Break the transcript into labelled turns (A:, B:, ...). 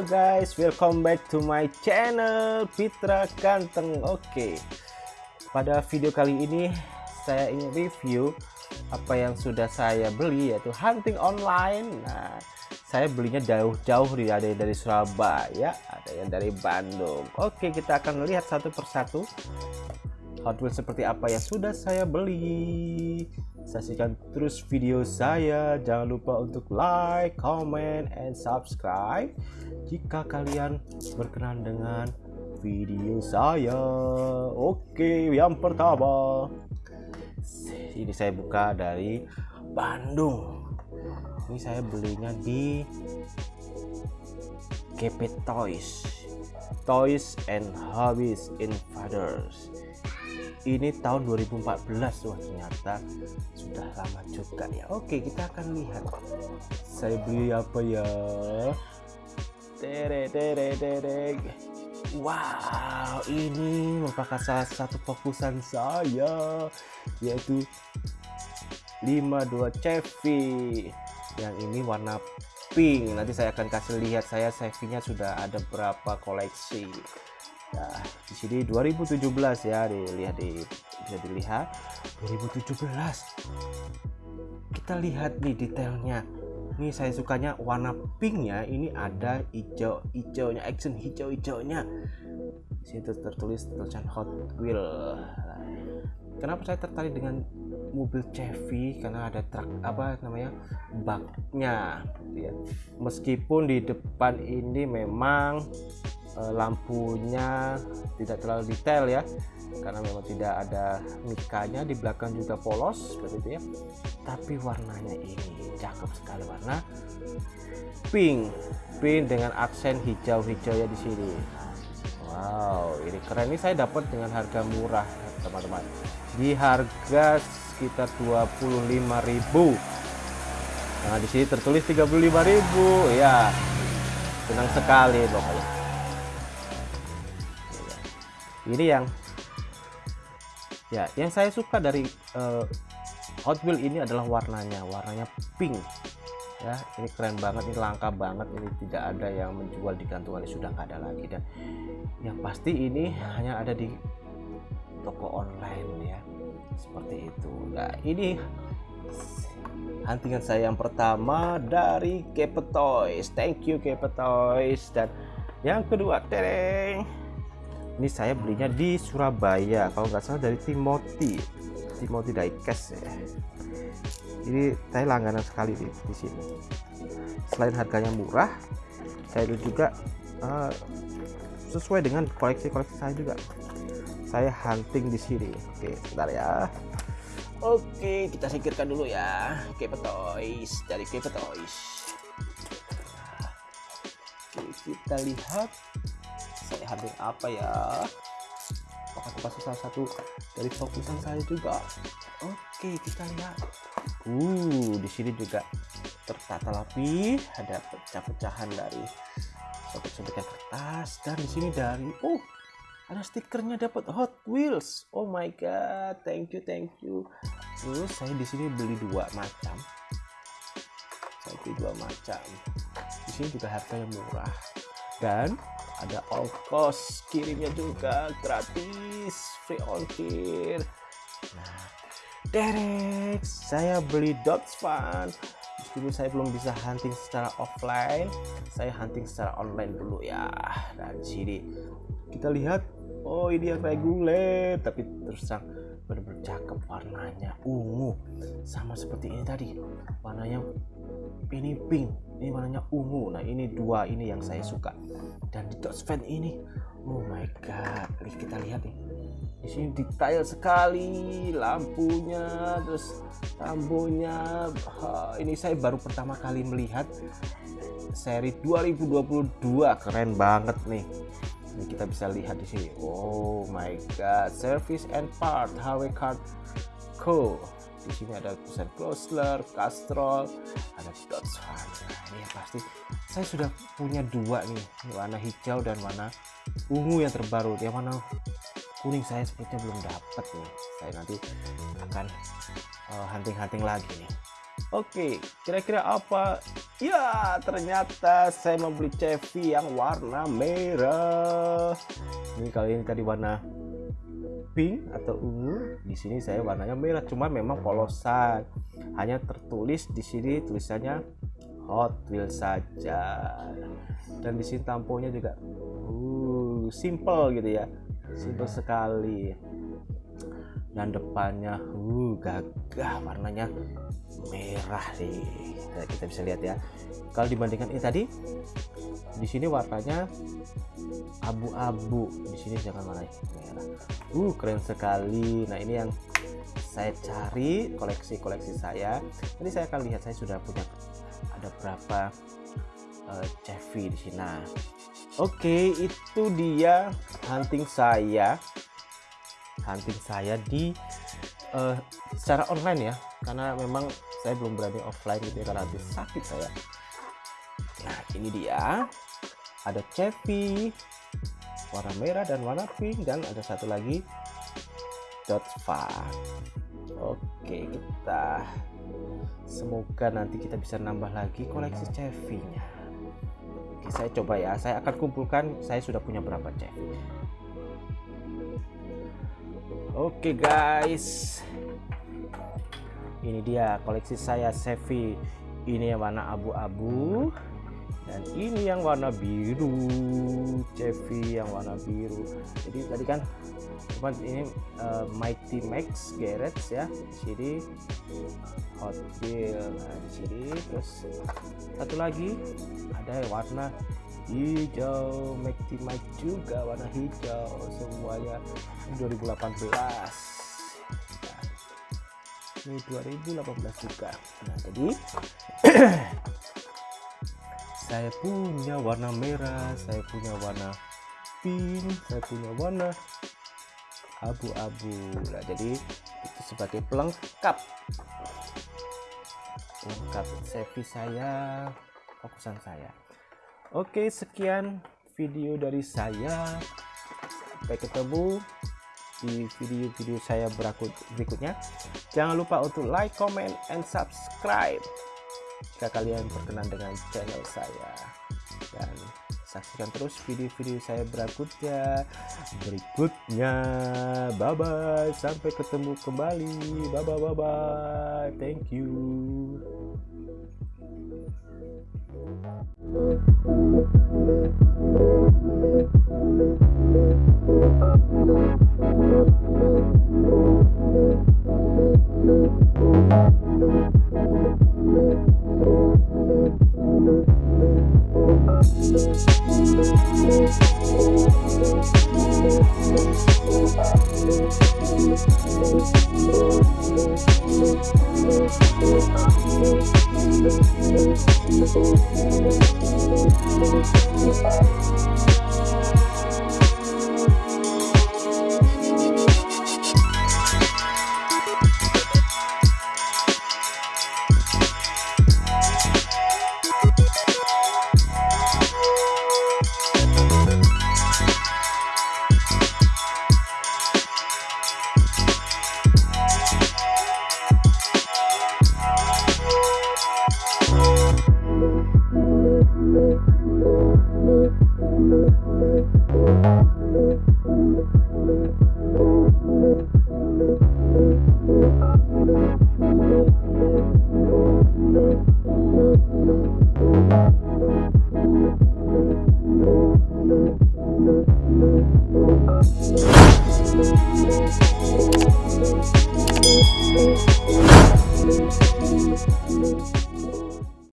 A: Halo guys, welcome back to my channel Fitra Ganteng. Oke, pada video kali ini saya ingin review apa yang sudah saya beli yaitu hunting online. Nah, saya belinya jauh-jauh ada yang dari Surabaya, ada yang dari Bandung. Oke, kita akan melihat satu persatu Hot Wheels seperti apa yang sudah saya beli. Saksikan terus video saya. Jangan lupa untuk like, comment, and subscribe jika kalian berkenan dengan video saya. Oke, yang pertama. Ini saya buka dari Bandung. Ini saya belinya di GP Toys. Toys and Hobbies Invaders ini tahun 2014 wah ternyata sudah lama juga ya oke kita akan lihat. Saya beli apa ya? Tere tere tere wow ini merupakan salah satu fokusan saya yaitu 52 Chevy. Yang ini warna pink. Nanti saya akan kasih lihat saya Chevy sudah ada berapa koleksi Nah, di sini 2017 ya, dilihat di bisa dilihat 2017. Kita lihat nih detailnya. Ini saya sukanya warna pinknya, ini ada hijau hijaunya, action hijau hijaunya. Situ tertulis tulisan Hot Wheel. Kenapa saya tertarik dengan mobil Chevy? Karena ada truk apa namanya baknya, ya. Meskipun di depan ini memang uh, lampunya tidak terlalu detail ya karena memang tidak ada mikanya di belakang juga polos seperti itu ya tapi warnanya ini cakep sekali warna pink pink dengan aksen hijau-hijau ya di sini wow ini keren. Ini saya dapat dengan harga murah teman-teman. Di harga sekitar 25.000 nah di sini tertulis 35.000 ya senang sekali pokoknya. Ini yang ya yang saya suka dari uh, Hot Wheel ini adalah warnanya. Warnanya pink ya ini keren banget ini langka banget ini tidak ada yang menjual di kantongan sudah nggak ada lagi. Dan yang pasti ini hanya ada di toko online ya. Seperti itu. Nah ini huntingan saya yang pertama dari Kepe Toys. Thank you Kepe Toys. Dan yang kedua tereng. Ini saya belinya di Surabaya kalau nggak salah dari Timothy Timothy Diecast ya. Ini saya langganan sekali di, di sini. Selain harganya murah saya juga uh, sesuai dengan koleksi-koleksi saya juga. Saya hunting di sini. Oke sebentar ya. Oke kita singkirkan dulu ya. Keep Toys dari Keep Toys oke kita lihat. Saya ambil apa ya termasuk salah satu dari fokusan saya juga? Oke kita lihat. Uh di sini juga tertata rapi ada pecah-pecahan dari sobek-sobekan kertas dan di sini dari oh ada stikernya dapat Hot Wheels. Oh my god thank you thank you. Terus saya di sini beli dua macam. Saya beli dua macam. Di sini juga harganya murah. Dan ada cost kirimnya juga gratis free ongkir. Nah Derek saya beli dots fun dulu saya belum bisa hunting secara offline. Saya hunting secara online dulu ya. Dan sini. Kita lihat oh ini yang reguler tapi terus terang benar-benar cakep warnanya ungu. Sama seperti ini tadi warnanya ini pink ini warnanya ungu. Nah ini dua ini yang saya suka. Dan di dot fan ini oh my god Nih, kita lihat nih. Di sini detail sekali lampunya terus rambunya ini saya baru pertama kali melihat seri 2022 keren banget nih ini kita bisa lihat di sini oh my god service and part HW card co di sini ada tulisan Chrysler, Castrol, ada Dodge. Nah, ini yang pasti saya sudah punya dua nih, warna hijau dan warna ungu yang terbaru. Yang warna kuning saya sepertinya belum dapat nih. Saya nanti akan eh, hunting-hunting uh, lagi nih. Oke, kira-kira apa? Ya, ternyata saya membeli Chevy yang warna merah. Ini kali ini tadi warna pink atau ungu. Di sini saya warnanya merah, cuma memang polosan. Hanya tertulis di sini tulisannya Hot Wheels saja. Dan di sini tamponya juga uh simple gitu ya. Simple sekali dan depannya uh gagah warnanya merah nah, kita bisa lihat ya. Kalau dibandingkan ini tadi di sini warnanya abu-abu. Di sini jangan warna merah. Uh keren sekali. Nah ini yang saya cari koleksi-koleksi saya. Jadi saya akan lihat saya sudah punya ada berapa uh, Chevy di sini. Nah oke okay, itu dia hunting saya hunting saya di uh, secara online ya. Karena memang saya belum berani offline gitu ya karena habis sakit saya. Nah ini dia. Ada Chevy warna merah dan warna pink dan ada satu lagi dot far. Oke kita semoga nanti kita bisa nambah lagi koleksi Chevy nya oke saya coba ya. Saya akan kumpulkan saya sudah punya berapa Chevy Oke guys. Ini dia koleksi saya Sevi. Ini yang warna abu-abu. Dan ini yang warna biru. Chevy yang warna biru. Jadi tadi kan cuman ini uh, Mighty Max Garage ya. Di sini Hot Wheel nah di sini terus satu lagi ada warna hijau Mighty Mike juga warna hijau semuanya. 2018 nah, ini 2018 juga. Nah jadi saya punya warna merah saya punya warna pink saya punya warna abu-abu. Nah jadi itu sebagai pelengkap. Pelengkap CV saya fokusan saya oke sekian video dari saya. Sampai ketemu di video-video saya berikutnya. Jangan lupa untuk like comment and subscribe. Jika kalian berkenan dengan channel saya. Dan saksikan terus video-video saya berikutnya berikutnya. Bye bye sampai ketemu kembali. Bye bye bye thank